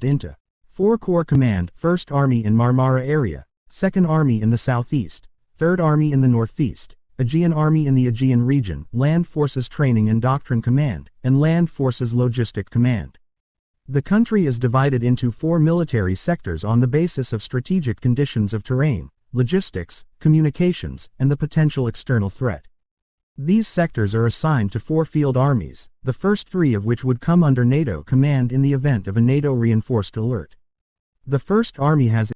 into 4 Corps Command, 1st Army in Marmara area, 2nd Army in the southeast, 3rd Army in the northeast, Aegean Army in the Aegean region, Land Forces Training and Doctrine Command, and Land Forces Logistic Command. The country is divided into four military sectors on the basis of strategic conditions of terrain, logistics, communications, and the potential external threat. These sectors are assigned to four field armies, the first three of which would come under NATO command in the event of a NATO reinforced alert. The First Army has